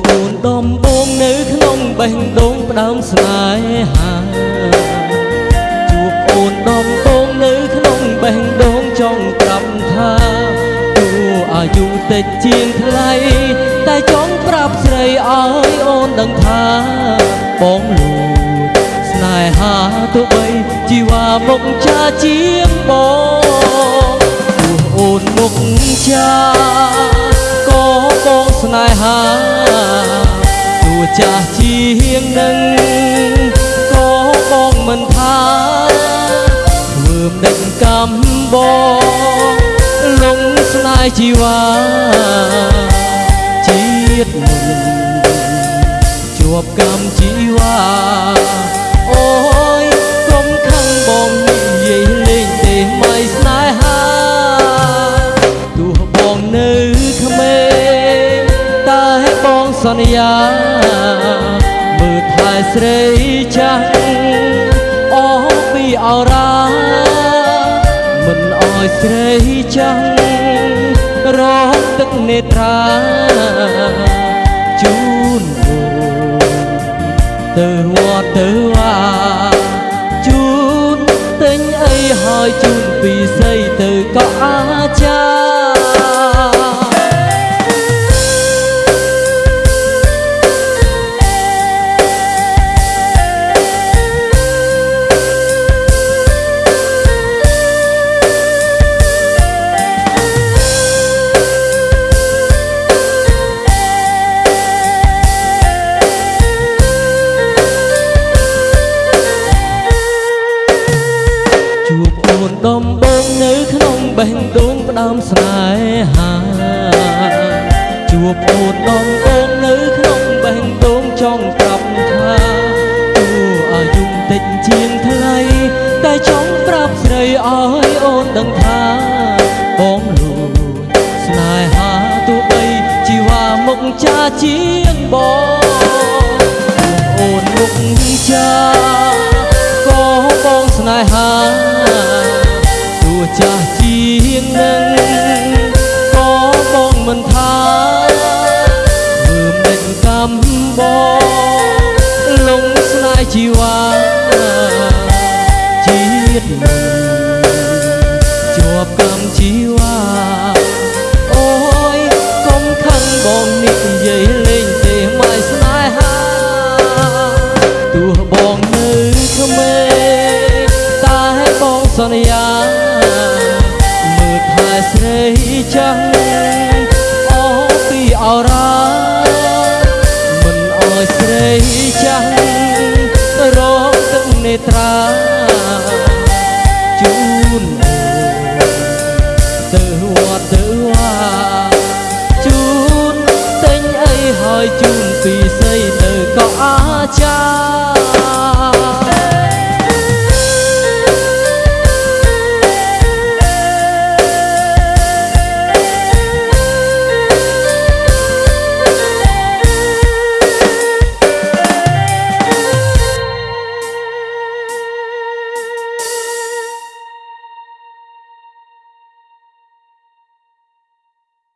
អូនដំបងនៅក្នុងបេះដូងផ្ដើមស្នេហាជួបអូនដំបងនៅក្នុងបេះដូងចង់ប្រាប់ថាទោះអាយុតិចជាងថ្លៃតែចង់ប្រាប់ស្រីឲ្យអូនដឹងថាបងលួចស្នេហាទោះបីជីវ៉ាមុខចាជាងបងទោះអូនមុខចាក៏បង ស្នេហាទោះចាស់ជាងនឹងក៏បងមិនថាធ្វើមិនដឹងកំបងលងស្នេហ៍ជីវ៉ាជាតិមុនជាប់កម្មជីវ៉ា បងសន្យាមើលថែស្រីចាស់អស់ពីអរាមិនអោយស្រីចាំងរងទឹកនេត្រាជូនបងទៅវត្តទៅវាជូនទិញអីហើយជូនពីស័យទៅក៏អាចារ្ដំបងនៅក្នុងបេះដូងផ្ដើមស្នេហាជួបអូនដំបងនៅក្នុងបេះដូងចង់ប្រាប់ថាទោះអាយុតិចជាងថ្លៃតែចង់ប្រាប់ស្រីឲ្យអូនដឹងថាបងលួចស្នេហាទោះបីជីវ៉ាមុខចាជាងបងអូនមុខចាក៏បងស្នេហា បងលងស្នេហ៍ជីវ៉ាជាតិមុនជាប់កម្មជីវ៉ាអូយកុំខឹងបងនិយាយលេងទេមិនស្នេហាទោះបងនៅក្មេងតែបងសន្យាមើលថែស្រីចា ទឹកនេត្រាជូនអូនទៅ